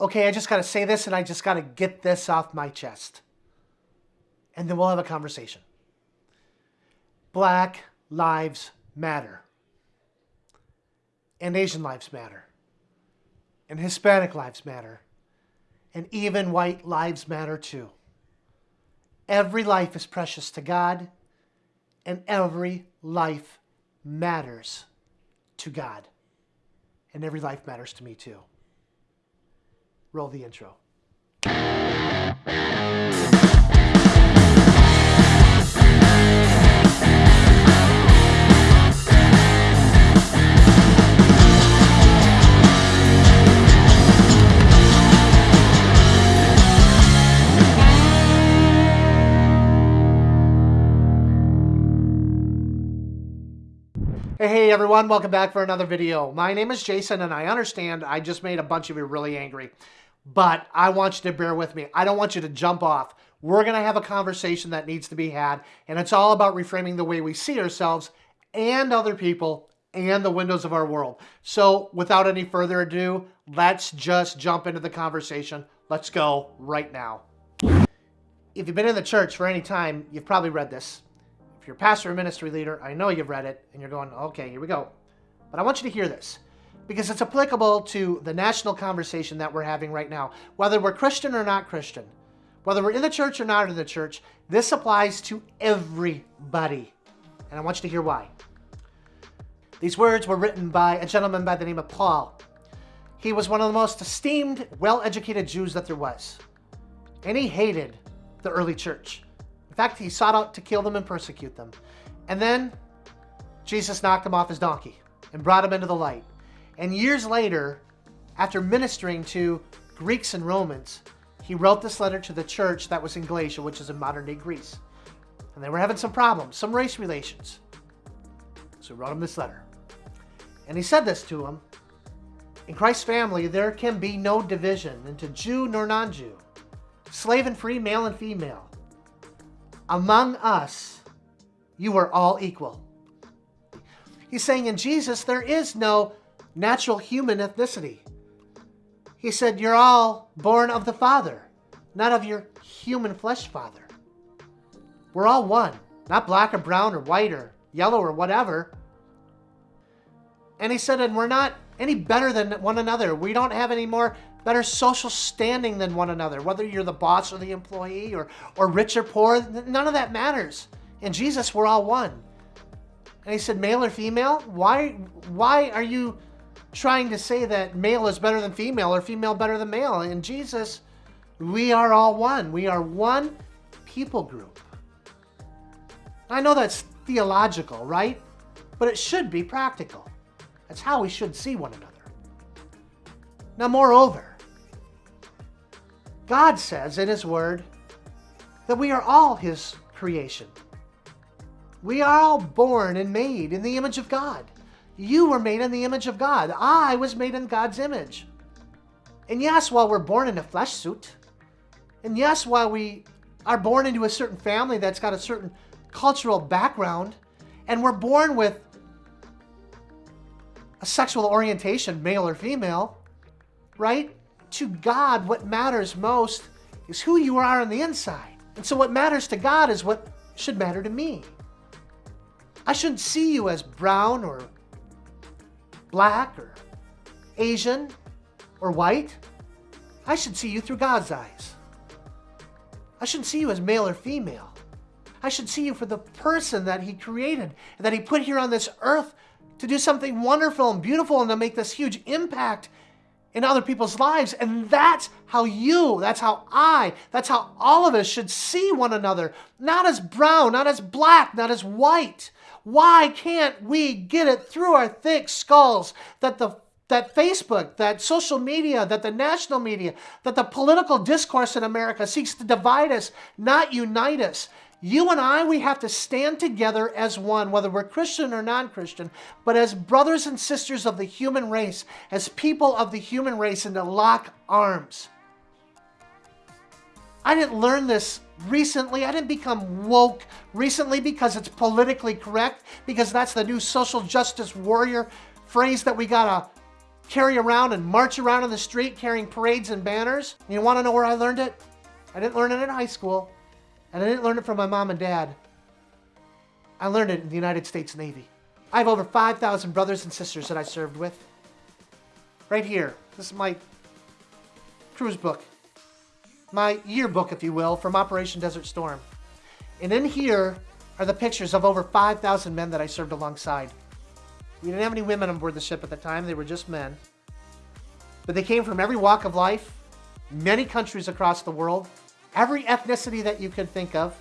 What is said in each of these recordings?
okay, I just got to say this and I just got to get this off my chest. And then we'll have a conversation. Black lives matter. And Asian lives matter. And Hispanic lives matter. And even white lives matter too. Every life is precious to God, and every life matters to God. And every life matters to me too. Roll the intro. Hey, everyone, welcome back for another video. My name is Jason and I understand I just made a bunch of you really angry, but I want you to bear with me. I don't want you to jump off. We're going to have a conversation that needs to be had, and it's all about reframing the way we see ourselves and other people and the windows of our world. So without any further ado, let's just jump into the conversation. Let's go right now. If you've been in the church for any time, you've probably read this. If you're pastor or ministry leader, I know you've read it and you're going, okay, here we go. But I want you to hear this because it's applicable to the national conversation that we're having right now. Whether we're Christian or not Christian, whether we're in the church or not in the church, this applies to everybody. And I want you to hear why. These words were written by a gentleman by the name of Paul. He was one of the most esteemed, well-educated Jews that there was. And he hated the early church. In fact, he sought out to kill them and persecute them. And then Jesus knocked him off his donkey and brought him into the light. And years later, after ministering to Greeks and Romans, he wrote this letter to the church that was in Galatia, which is in modern-day Greece. And they were having some problems, some race relations. So he wrote him this letter. And he said this to them, In Christ's family, there can be no division into Jew nor non-Jew, slave and free, male and female, among us, you are all equal. He's saying in Jesus, there is no natural human ethnicity. He said, you're all born of the Father, not of your human flesh father. We're all one, not black or brown or white or yellow or whatever. And he said, and we're not any better than one another. We don't have any more better social standing than one another, whether you're the boss or the employee or, or rich or poor, none of that matters. In Jesus, we're all one. And he said, male or female? Why, why are you trying to say that male is better than female or female better than male? In Jesus, we are all one. We are one people group. I know that's theological, right? But it should be practical. That's how we should see one another. Now, moreover, God says in His Word that we are all His creation. We are all born and made in the image of God. You were made in the image of God. I was made in God's image. And yes, while we're born in a flesh suit, and yes, while we are born into a certain family that's got a certain cultural background, and we're born with a sexual orientation, male or female, right? To God, what matters most is who you are on the inside. And so what matters to God is what should matter to me. I shouldn't see you as brown or black or Asian or white. I should see you through God's eyes. I shouldn't see you as male or female. I should see you for the person that he created and that he put here on this earth to do something wonderful and beautiful and to make this huge impact in other people's lives. And that's how you, that's how I, that's how all of us should see one another. Not as brown, not as black, not as white. Why can't we get it through our thick skulls that the that Facebook, that social media, that the national media, that the political discourse in America seeks to divide us, not unite us. You and I, we have to stand together as one, whether we're Christian or non-Christian, but as brothers and sisters of the human race, as people of the human race, and to lock arms. I didn't learn this recently. I didn't become woke recently because it's politically correct, because that's the new social justice warrior phrase that we gotta carry around and march around in the street carrying parades and banners. You want to know where I learned it? I didn't learn it in high school, and I didn't learn it from my mom and dad. I learned it in the United States Navy. I have over 5,000 brothers and sisters that I served with. Right here. This is my cruise book. My yearbook, if you will, from Operation Desert Storm. And in here are the pictures of over 5,000 men that I served alongside. We didn't have any women on board the ship at the time. They were just men. But they came from every walk of life, many countries across the world, every ethnicity that you could think of,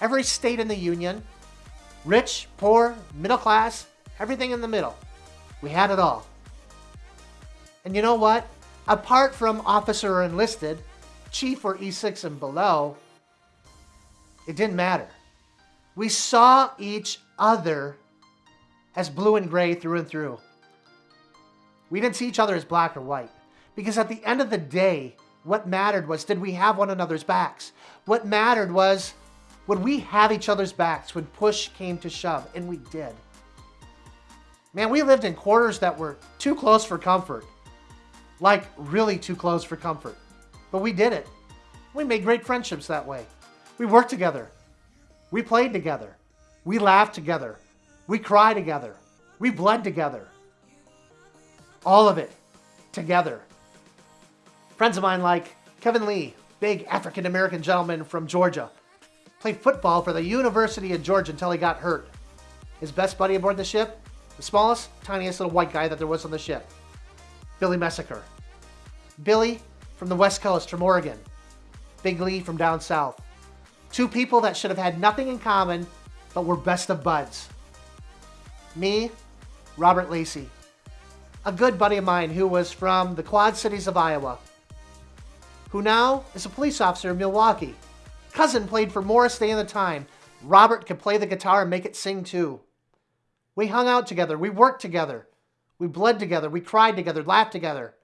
every state in the Union, rich, poor, middle class, everything in the middle. We had it all. And you know what? Apart from officer or enlisted, chief or E6 and below, it didn't matter. We saw each other as blue and gray through and through. We didn't see each other as black or white. Because at the end of the day, what mattered was did we have one another's backs? What mattered was would we have each other's backs when push came to shove? And we did. Man, we lived in quarters that were too close for comfort. Like, really too close for comfort. But we did it. We made great friendships that way. We worked together. We played together. We laughed together. We cried together. We bled together. All of it together. Friends of mine like Kevin Lee, big African American gentleman from Georgia, played football for the University of Georgia until he got hurt. His best buddy aboard the ship, the smallest, tiniest little white guy that there was on the ship, Billy Messaker. Billy from the West Coast, from Oregon. Big Lee from down south. Two people that should have had nothing in common, but were best of buds. Me, Robert Lacey. A good buddy of mine who was from the Quad Cities of Iowa, who now is a police officer in Milwaukee. Cousin played for Morris Day in the Time. Robert could play the guitar and make it sing too. We hung out together. We worked together. We bled together. We cried together, laughed together.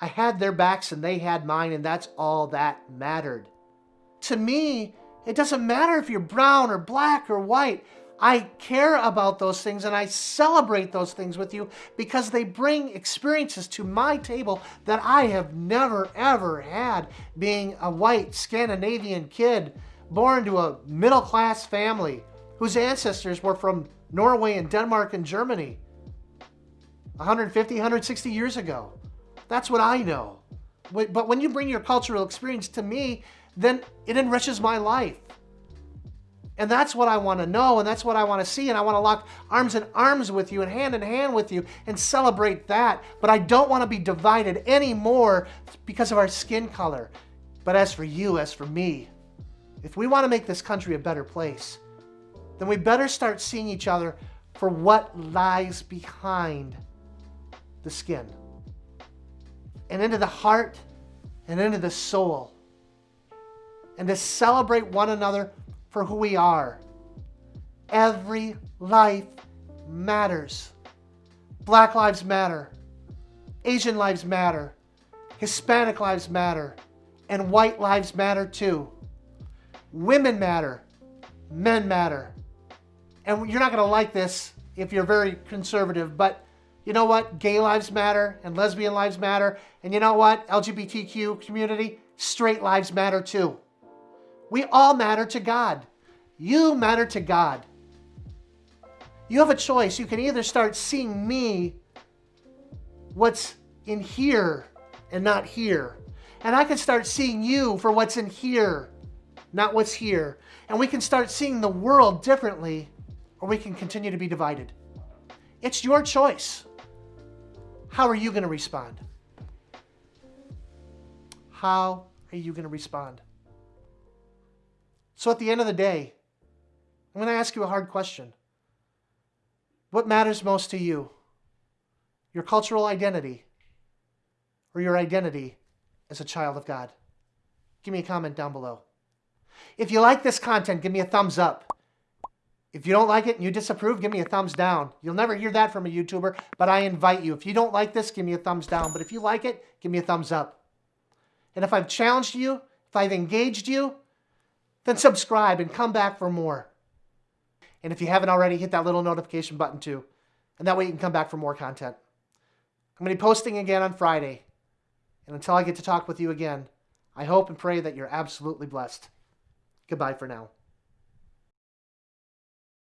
I had their backs and they had mine, and that's all that mattered. To me, it doesn't matter if you're brown or black or white. I care about those things and I celebrate those things with you because they bring experiences to my table that I have never ever had being a white Scandinavian kid born to a middle class family whose ancestors were from Norway and Denmark and Germany 150, 160 years ago. That's what I know. But when you bring your cultural experience to me, then it enriches my life. And that's what I want to know, and that's what I want to see, and I want to lock arms in arms with you and hand in hand with you and celebrate that. But I don't want to be divided anymore because of our skin color. But as for you, as for me, if we want to make this country a better place, then we better start seeing each other for what lies behind the skin and into the heart and into the soul and to celebrate one another for who we are. Every life matters. Black lives matter. Asian lives matter. Hispanic lives matter. And white lives matter too. Women matter. Men matter. And you're not going to like this if you're very conservative, but you know what? Gay lives matter and lesbian lives matter. And you know what? LGBTQ community, straight lives matter too. We all matter to God. You matter to God. You have a choice. You can either start seeing me, what's in here and not here. And I can start seeing you for what's in here, not what's here. And we can start seeing the world differently, or we can continue to be divided. It's your choice. How are you going to respond? How are you going to respond? So at the end of the day, I'm going to ask you a hard question. What matters most to you? Your cultural identity or your identity as a child of God? Give me a comment down below. If you like this content, give me a thumbs up. If you don't like it and you disapprove, give me a thumbs down. You'll never hear that from a YouTuber, but I invite you. If you don't like this, give me a thumbs down. But if you like it, give me a thumbs up. And if I've challenged you, if I've engaged you, then subscribe and come back for more. And if you haven't already, hit that little notification button too. And that way you can come back for more content. I'm going to be posting again on Friday. And until I get to talk with you again, I hope and pray that you're absolutely blessed. Goodbye for now.